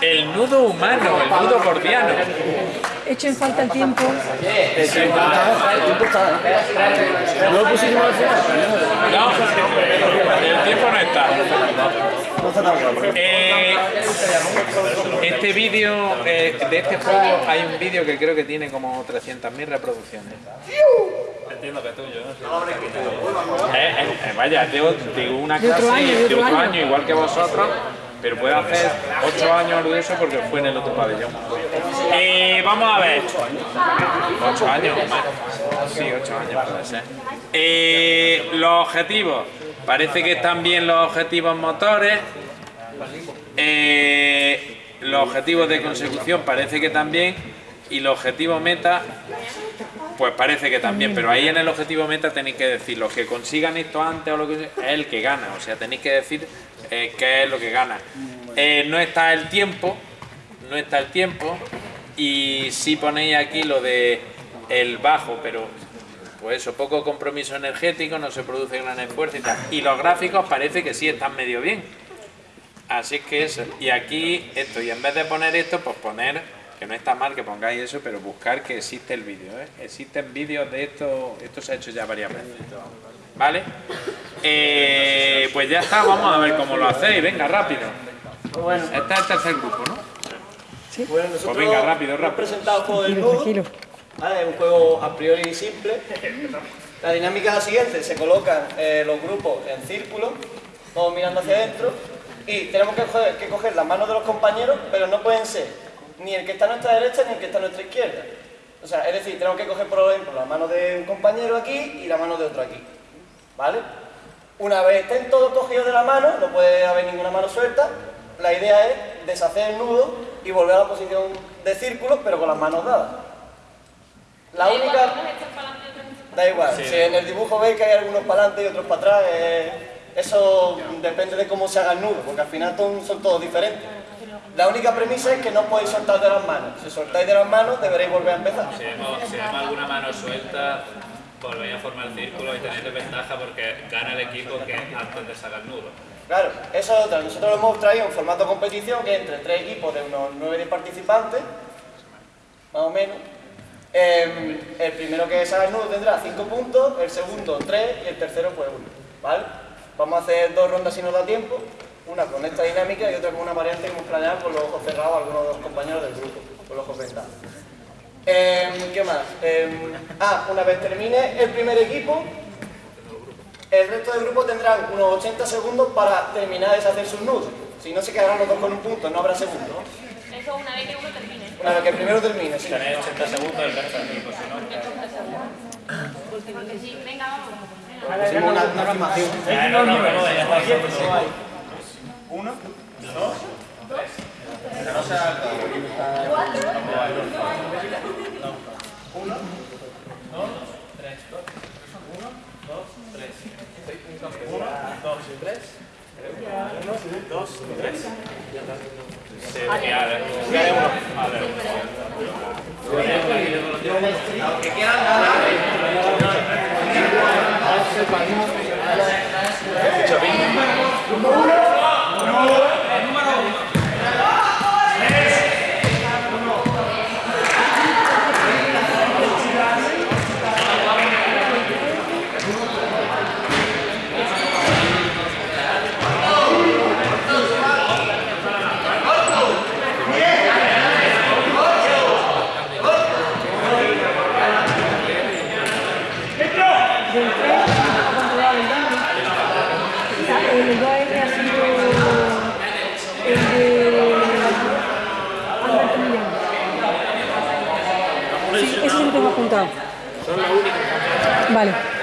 El nudo humano, el nudo gordiano. Echo en falta el tiempo. ¿No lo pusimos al final? No, el tiempo no está. No. Eh, este vídeo, eh, de este juego, hay un vídeo que creo que tiene como 300.000 reproducciones. Entiendo que tuyo, ¿no? Eh, eh, vaya, tengo, tengo una De otro clase año, de otro año, igual que vosotros, pero puede hacer 8 años de eso porque fue en el otro pabellón. Eh, vamos a ver. 8 años, más. Sí, 8 años puede ser. Eh, los objetivos. Parece que están bien los objetivos motores. Eh, los objetivos de consecución parece que también. Y los objetivos meta pues parece que también, pero ahí en el objetivo meta tenéis que decir los que consigan esto antes o lo que sea, es el que gana, o sea, tenéis que decir eh, qué es lo que gana. Eh, no está el tiempo, no está el tiempo, y sí ponéis aquí lo de el bajo, pero pues eso, poco compromiso energético, no se produce gran esfuerzo y tal. Y los gráficos parece que sí están medio bien. Así que eso. Y aquí esto, y en vez de poner esto, pues poner, que no está mal que pongáis eso, pero buscar que existe el vídeo. ¿eh? Existen vídeos de esto, esto se ha hecho ya varias veces. ¿Vale? Eh, pues ya está, vamos a ver cómo lo hacéis. Venga, rápido. Bueno, Este es el tercer grupo, ¿no? bueno nosotros Pues venga, rápido, hemos rápido. presentado el juego del nudo. tranquilo. Vale, es un juego a priori simple. La dinámica es la siguiente, se colocan eh, los grupos en círculo, todos mirando hacia adentro, y tenemos que coger, que coger las manos de los compañeros, pero no pueden ser ni el que está a nuestra derecha ni el que está a nuestra izquierda. O sea, es decir, tenemos que coger, por ejemplo, la mano de un compañero aquí y la mano de otro aquí. ¿Vale? Una vez estén todos cogidos de la mano, no puede haber ninguna mano suelta, la idea es deshacer el nudo y volver a la posición de círculo, pero con las manos dadas. La única... Da igual, si en el dibujo veis que hay algunos para adelante y otros para atrás, eh, eso depende de cómo se haga el nudo, porque al final son, son todos diferentes. La única premisa es que no podéis soltar de las manos. Si soltáis de las manos, deberéis volver a empezar. Si vemos, si vemos alguna mano suelta, volvéis a formar círculo y tenéis ventaja porque gana el equipo que antes de sacar el nudo. Claro, eso es otra. Nosotros lo hemos traído en formato competición, que entre tres equipos de unos 9 participantes, más o menos. Eh, el primero que salga el nudo tendrá 5 puntos, el segundo 3 y el tercero pues 1. ¿Vale? Vamos a hacer dos rondas si nos da tiempo, una con esta dinámica y otra con una variante que hemos planeado con los ojos cerrados algunos de los compañeros del grupo, con los ojos vendados. Eh, ¿Qué más? Eh, ah, una vez termine el primer equipo, el resto del grupo tendrán unos 80 segundos para terminar de deshacer sus nudos. Si no se quedarán los dos con un punto, no habrá segundo. Eso una vez que uno termine. Una vez que el primero termine, sí. Tenéis 80 segundos el resto del equipo, si no... Porque sí, venga, vamos. Una, una filmación. Ya, no, no, no, ya está. Sí, ya, ya. Del 3, ¿a cuánto va el daño? O sea, el 2R ha sido el de Alberto Millán. Sí lo tengo apuntado. Vale.